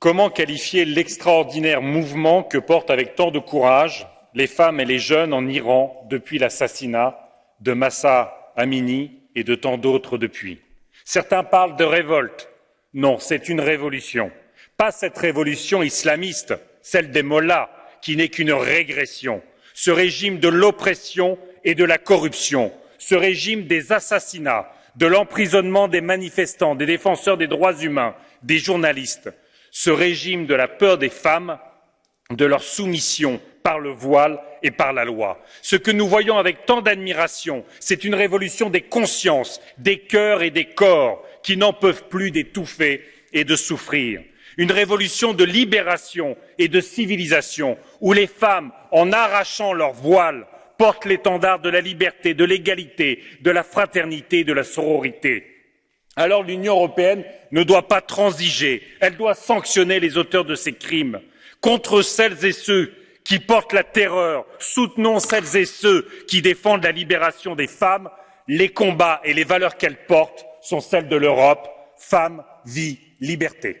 Comment qualifier l'extraordinaire mouvement que portent avec tant de courage les femmes et les jeunes en Iran depuis l'assassinat de Massa Amini et de tant d'autres depuis? Certains parlent de révolte. Non, c'est une révolution. Pas cette révolution islamiste, celle des mollahs, qui n'est qu'une régression. Ce régime de l'oppression et de la corruption, ce régime des assassinats, de l'emprisonnement des manifestants, des défenseurs des droits humains, des journalistes, ce régime de la peur des femmes, de leur soumission par le voile et par la loi. Ce que nous voyons avec tant d'admiration, c'est une révolution des consciences, des cœurs et des corps qui n'en peuvent plus d'étouffer et de souffrir. Une révolution de libération et de civilisation où les femmes, en arrachant leur voile, portent l'étendard de la liberté, de l'égalité, de la fraternité, de la sororité. Alors l'Union européenne ne doit pas transiger, elle doit sanctionner les auteurs de ces crimes. Contre celles et ceux qui portent la terreur, soutenons celles et ceux qui défendent la libération des femmes. Les combats et les valeurs qu'elles portent sont celles de l'Europe. Femmes, vie, liberté.